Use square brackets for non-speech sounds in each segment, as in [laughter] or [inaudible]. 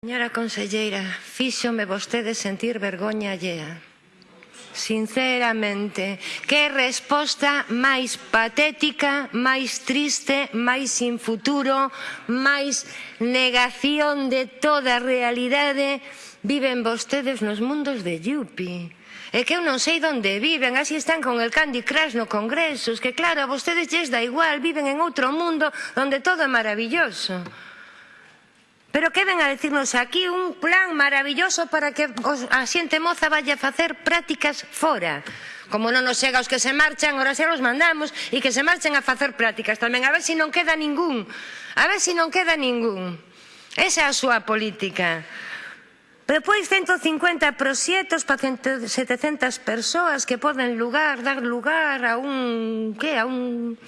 Señora conselleira, fíxome vostede sentir vergoña allea. Sinceramente, que resposta máis patética, máis triste, máis sin futuro, máis negación de toda a realidade viven vostedes nos mundos de Yupi. É que eu non sei onde viven, así están con el Candy Crush no Congreso, que claro, a vostedes lles da igual, viven en outro mundo onde todo é maravilloso. Pero que ven a decirnos aquí un plan maravilloso para que a xente moza vaya a facer prácticas fora. Como non nos chega os que se marchan, ora se os mandamos e que se marchen a facer prácticas tamén. A ver se si non queda ningún. A ver se si non queda ningún. Esa é a súa política. Depois 150 proxectos para 700 persoas que poden lugar, dar lugar a un... que? A un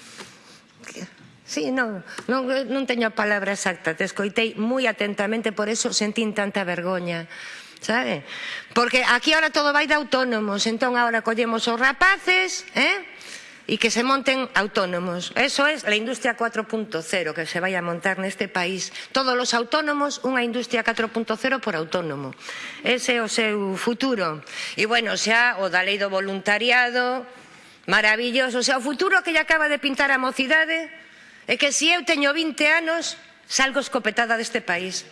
Sí, non, non, non teño a palabra exacta, te escoitei moi atentamente, por eso sentín tanta vergoña sabe? Porque aquí ahora todo vai de autónomos, entón ahora collemos os rapaces, eh? e que se monten autónomos. Eso é es a industria 4.0 que se vai a montar neste país. Todos os autónomos, unha industria 4.0 por autónomo. Ese é o seu futuro. E bueno, xa o da lei do voluntariado, maravilloso. O sea, o futuro que lle acaba de pintar a mocidade, É que se eu teño 20 anos, salgo escopetada deste país,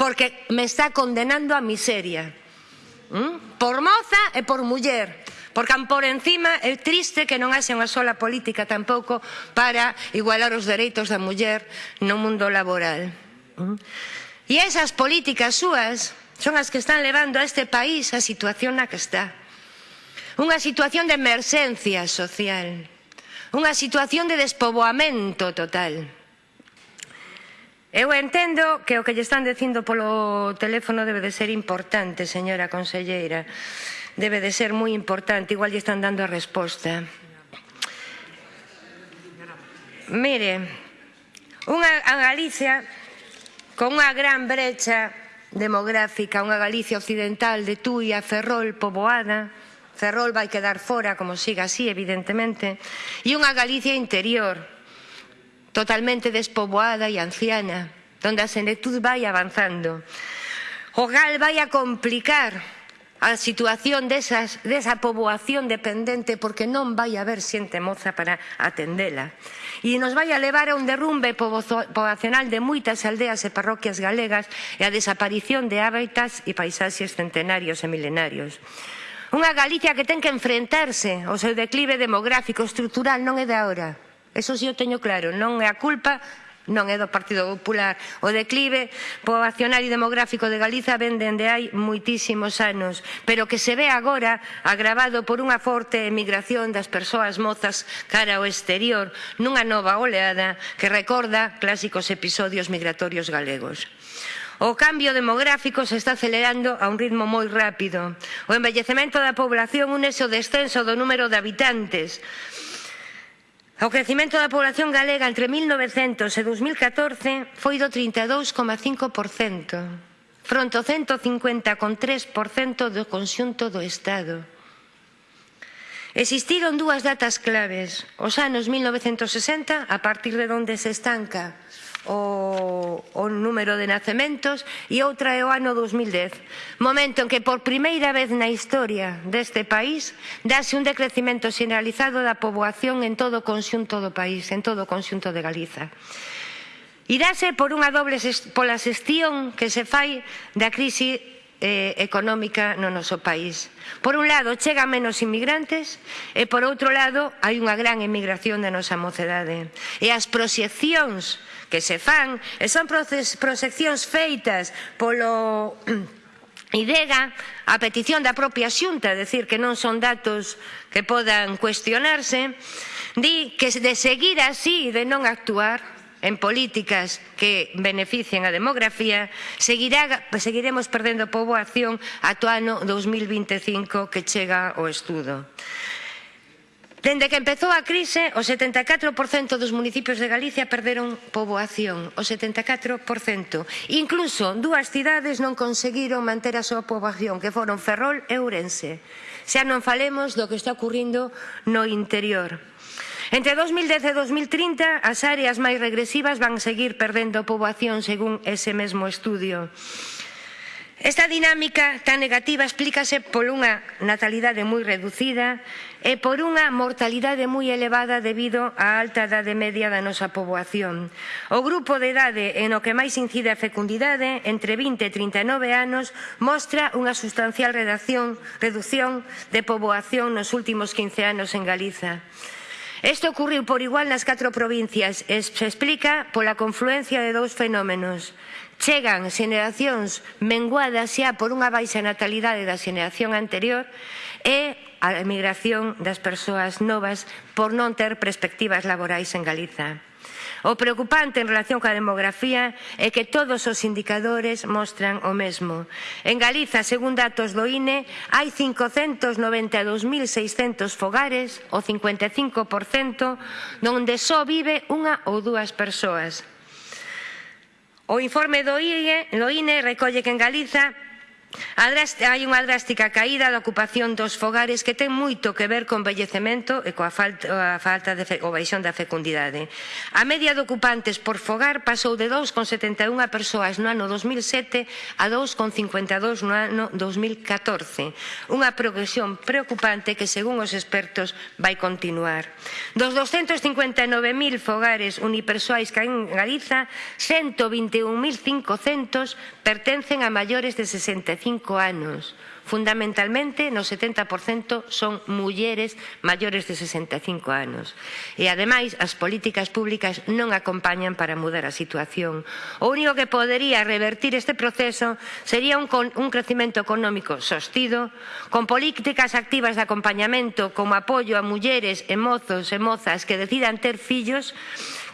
porque me está condenando a miseria. ¿Mm? Por moza e por muller. Porque por encima é triste que non haxe unha sola política tampouco para igualar os dereitos da muller no mundo laboral. ¿Mm? E esas políticas súas son as que están levando a este país a situación na que está. Unha situación de emerxencia social unha situación de despoboamento total. Eu entendo que o que lle están dicindo polo teléfono debe de ser importante, señora conselleira. Debe de ser moi importante, igual lle están dando a resposta. Mire, unha a Galicia con unha gran brecha demográfica, unha Galicia occidental de Tui a Ferrol poboada, Ferrol vai quedar fora, como siga así, evidentemente, e unha Galicia interior, totalmente despoboada e anciana, donde a senectud vai avanzando. O GAL vai a complicar a situación desas, desa poboación dependente porque non vai haber xente moza para atendela. E nos vai a levar a un derrumbe poboacional de moitas aldeas e parroquias galegas e a desaparición de hábitats e paisaxes centenarios e milenarios. Unha Galicia que ten que enfrentarse ao seu declive demográfico estrutural non é de agora. Eso si sí o teño claro, non é a culpa non é do Partido Popular. O declive poboacional e demográfico de Galiza ven dende hai moitísimos anos, pero que se ve agora agravado por unha forte emigración das persoas mozas cara ao exterior, nunha nova oleada que recorda clásicos episodios migratorios galegos. O cambio demográfico se está acelerando a un ritmo moi rápido. O envellecemento da población unese o descenso do número de habitantes. O crecimento da población galega entre 1900 e 2014 foi do 32,5% fronte ao 150,3% do conxunto do Estado. Existiron dúas datas claves, os anos 1960, a partir de onde se estanca o, o número de nacementos e outra é o ano 2010, momento en que por primeira vez na historia deste país dase un decrecimento generalizado da poboación en todo o conxunto do país, en todo o conxunto de Galiza. Irase por unha doble pola xestión que se fai da crise eh, económica no noso país. Por un lado, chega menos inmigrantes e por outro lado, hai unha gran emigración da nosa mocedade. E as proxeccións que se fan, e son proxeccións feitas polo [clears throat] IDEGA a petición da propia xunta, decir que non son datos que podan cuestionarse, di que de seguir así e de non actuar, en políticas que beneficien a demografía, seguirá, seguiremos perdendo poboación ato ano 2025 que chega o estudo. Dende que empezou a crise, o 74% dos municipios de Galicia perderon poboación, o 74%. Incluso dúas cidades non conseguiron manter a súa poboación, que foron Ferrol e Ourense. Xa non falemos do que está ocurrindo no interior. Entre 2010 e 2030, as áreas máis regresivas van seguir perdendo poboación según ese mesmo estudio. Esta dinámica tan negativa explícase por unha natalidade moi reducida e por unha mortalidade moi elevada debido á alta edade media da nosa poboación. O grupo de idade en o que máis incide a fecundidade, entre 20 e 39 anos, mostra unha sustancial reducción de poboación nos últimos 15 anos en Galiza. Isto ocurriu por igual nas catro provincias e se explica pola confluencia de dous fenómenos. Chegan xeneracións menguadas xa por unha baixa natalidade da xeneración anterior e a emigración das persoas novas por non ter perspectivas laborais en Galiza. O preocupante en relación coa demografía é que todos os indicadores mostran o mesmo. En Galiza, según datos do INE, hai 592.600 fogares, o 55%, donde só vive unha ou dúas persoas. O informe do INE recolle que en Galiza Hai unha drástica caída da ocupación dos fogares que ten moito que ver con vellecemento e coa falta, a falta de fe, o baixón da fecundidade. A media de ocupantes por fogar pasou de 2,71 persoas no ano 2007 a 2,52 no ano 2014. Unha progresión preocupante que, según os expertos, vai continuar. Dos 259.000 fogares unipersoais que hai en Galiza, 121.500 pertencen a maiores de 65 65 anos. Fundamentalmente, no 70% son mulleres maiores de 65 anos. E, ademais, as políticas públicas non acompañan para mudar a situación. O único que podería revertir este proceso sería un, un crecimento económico sostido, con políticas activas de acompañamento como apoio a mulleres e mozos e mozas que decidan ter fillos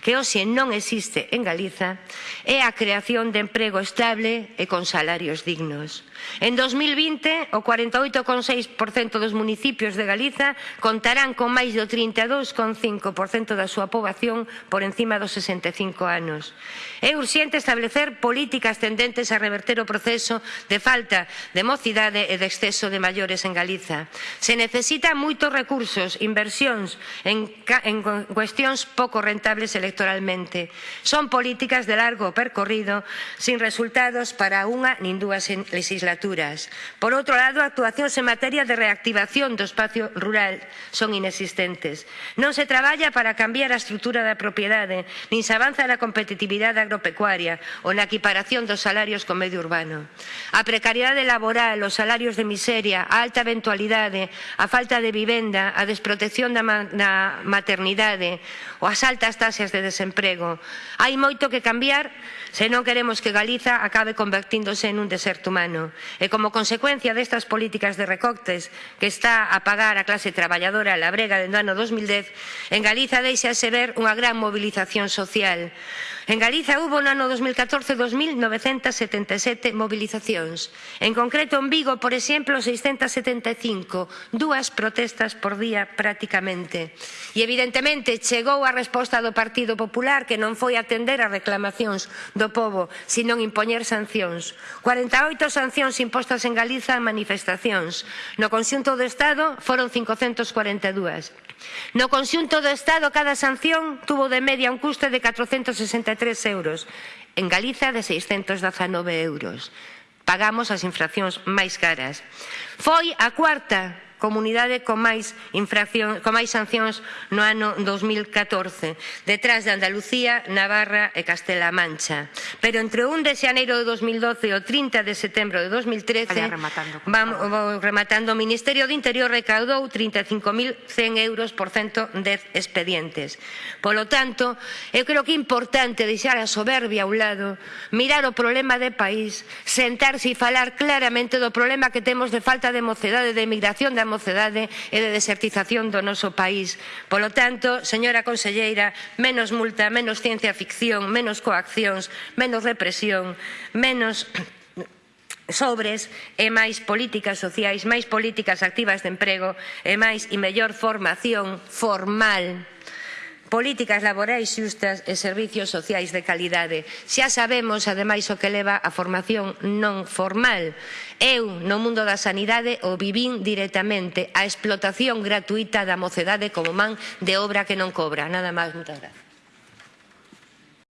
que hoxe non existe en Galiza é a creación de emprego estable e con salarios dignos. En 2020, o 48,6% dos municipios de Galiza contarán con máis do 32,5% da súa poboación por encima dos 65 anos. É urxente establecer políticas tendentes a reverter o proceso de falta de mocidade e de exceso de maiores en Galiza. Se necesita moitos recursos, inversións en, en cuestións pouco rentables electoralmente. Son políticas de largo percorrido sin resultados para unha nin dúas legislaturas legislaturas. Por outro lado, actuacións en materia de reactivación do espacio rural son inexistentes. Non se traballa para cambiar a estrutura da propiedade, nin se avanza na competitividade agropecuaria ou na equiparación dos salarios co medio urbano. A precariedade laboral, os salarios de miseria, a alta eventualidade, a falta de vivenda, a desprotección da, ma da maternidade ou as altas taxas de desemprego. Hai moito que cambiar se non queremos que Galiza acabe convertíndose un deserto humano e como consecuencia destas políticas de recortes que está a pagar a clase traballadora a labrega dentro do ano 2010, en Galiza deixase ver unha gran movilización social. En Galiza hubo no ano 2014 2.977 movilizacións. En concreto, en Vigo, por exemplo, 675, dúas protestas por día prácticamente. E evidentemente chegou a resposta do Partido Popular que non foi atender as reclamacións do povo, sino impoñer sancións. 48 sancións restricións impostas en Galiza en manifestacións. No conxunto do Estado foron 542. No conxunto do Estado cada sanción tuvo de media un custe de 463 euros. En Galiza de 619 euros. Pagamos as infraccións máis caras. Foi a cuarta comunidade con máis, infracción, con máis sancións no ano 2014, detrás de Andalucía, Navarra e Castela Mancha. Pero entre o 1 de xaneiro de 2012 e o 30 de setembro de 2013, rematando, vamos, rematando, o Ministerio do Interior recaudou 35.100 euros por 110 expedientes. Polo tanto, eu creo que é importante deixar a soberbia a un lado, mirar o problema de país, sentarse e falar claramente do problema que temos de falta de mocedade, de emigración, da mocedade e de desertización do noso país. Polo tanto, señora conselleira, menos multa, menos ciencia ficción, menos coaccións, menos represión, menos [clears throat] sobres e máis políticas sociais, máis políticas activas de emprego e máis e mellor formación formal políticas laborais xustas e servizos sociais de calidade. Xa sabemos, ademais, o que leva a formación non formal. Eu, no mundo da sanidade, o vivín directamente a explotación gratuita da mocedade como man de obra que non cobra. Nada máis, moitas gracias.